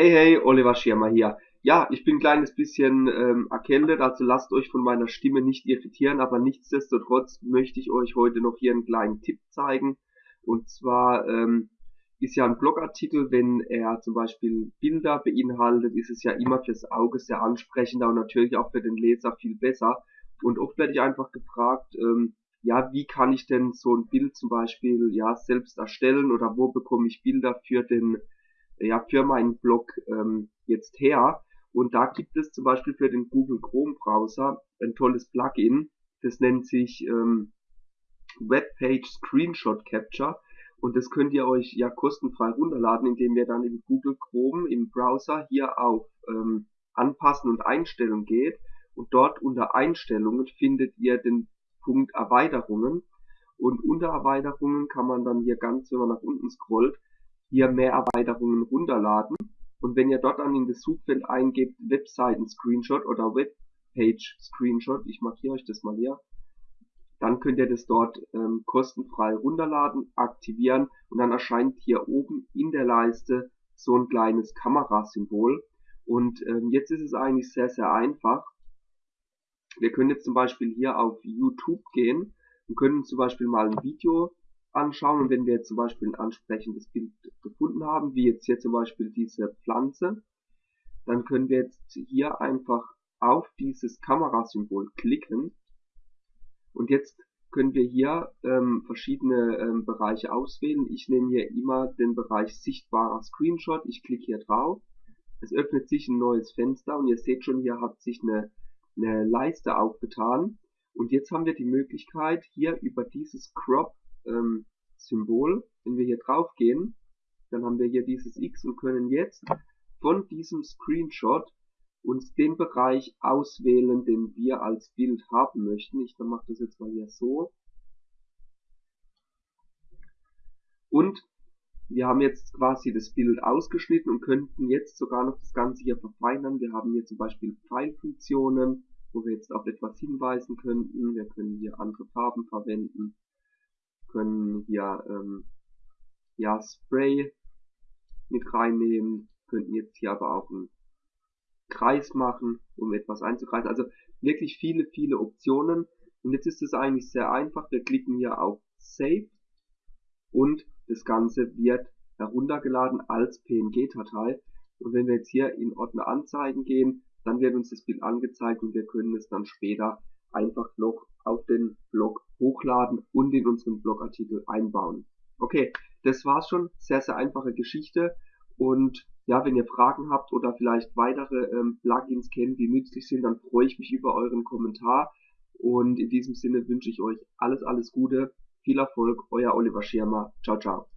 Hey, hey, Oliver Schirmer hier. Ja, ich bin ein kleines bisschen ähm, erkältet, also lasst euch von meiner Stimme nicht irritieren, aber nichtsdestotrotz möchte ich euch heute noch hier einen kleinen Tipp zeigen. Und zwar ähm, ist ja ein Blogartikel, wenn er zum Beispiel Bilder beinhaltet, ist es ja immer fürs Auge sehr ansprechender und natürlich auch für den Leser viel besser. Und oft werde ich einfach gefragt, ähm, ja, wie kann ich denn so ein Bild zum Beispiel ja selbst erstellen oder wo bekomme ich Bilder für den ja, für meinen Blog ähm, jetzt her. Und da gibt es zum Beispiel für den Google Chrome Browser ein tolles Plugin. Das nennt sich ähm, Webpage Screenshot Capture. Und das könnt ihr euch ja kostenfrei runterladen, indem ihr dann in Google Chrome im Browser hier auf ähm, Anpassen und Einstellungen geht. Und dort unter Einstellungen findet ihr den Punkt Erweiterungen. Und unter Erweiterungen kann man dann hier ganz, wenn man nach unten scrollt, hier mehr Erweiterungen runterladen. Und wenn ihr dort dann in das Suchfeld eingebt Webseiten-Screenshot oder Webpage-Screenshot, ich markiere euch das mal hier, dann könnt ihr das dort ähm, kostenfrei runterladen, aktivieren und dann erscheint hier oben in der Leiste so ein kleines Kamerasymbol. Und ähm, jetzt ist es eigentlich sehr, sehr einfach. Wir können jetzt zum Beispiel hier auf YouTube gehen und können zum Beispiel mal ein Video anschauen und wenn wir jetzt zum Beispiel ein ansprechendes Bild gefunden haben, wie jetzt hier zum Beispiel diese Pflanze, dann können wir jetzt hier einfach auf dieses Kamerasymbol klicken und jetzt können wir hier ähm, verschiedene ähm, Bereiche auswählen. Ich nehme hier immer den Bereich sichtbarer Screenshot. Ich klicke hier drauf. Es öffnet sich ein neues Fenster und ihr seht schon, hier hat sich eine, eine Leiste aufgetan. Und jetzt haben wir die Möglichkeit, hier über dieses Crop ähm, Symbol, wenn wir hier drauf gehen, dann haben wir hier dieses X und können jetzt von diesem Screenshot uns den Bereich auswählen, den wir als Bild haben möchten. Ich mache das jetzt mal hier so. Und wir haben jetzt quasi das Bild ausgeschnitten und könnten jetzt sogar noch das Ganze hier verfeinern. Wir haben hier zum Beispiel Pfeilfunktionen, wo wir jetzt auf etwas hinweisen könnten. Wir können hier andere Farben verwenden können hier ähm, ja Spray mit reinnehmen, könnten jetzt hier aber auch einen Kreis machen, um etwas einzukreisen. Also wirklich viele, viele Optionen. Und jetzt ist es eigentlich sehr einfach. Wir klicken hier auf Save und das Ganze wird heruntergeladen als PNG-Datei. Und wenn wir jetzt hier in Ordner Anzeigen gehen, dann wird uns das Bild angezeigt und wir können es dann später einfach noch auf den Blog hochladen und in unseren Blogartikel einbauen. Okay, das war's schon. Sehr, sehr einfache Geschichte. Und ja, wenn ihr Fragen habt oder vielleicht weitere ähm, Plugins kennt, die nützlich sind, dann freue ich mich über euren Kommentar. Und in diesem Sinne wünsche ich euch alles, alles Gute, viel Erfolg, euer Oliver Schirmer. Ciao, ciao.